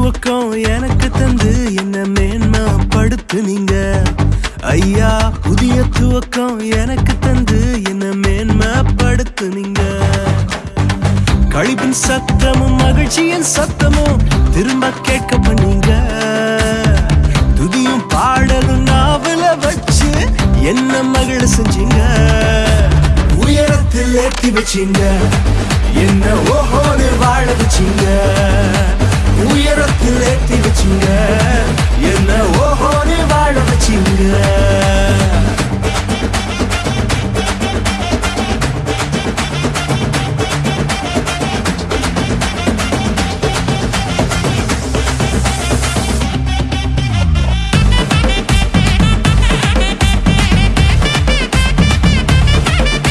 துவக்கம் எனக்கு தந்து என்ன மேன்மா படுத்து நீங்க. ஐயா புதிய துவக்கம் எனக்கு தந்து என்ன மேன்மா படுத்து நீங்க. கழிப்பின் சத்தமும் மகிழ்ச்சியின் சத்தமும் திரும்ப கேட்க பண்ணீங்க துதியும் பாடலும் நாவல வச்சு என்ன மகிழ செஞ்சீங்க? உயரத்தில் ஏற்றி வச்சீங்க. என்ன ஓஹோனு வாழ வச்சீங்க.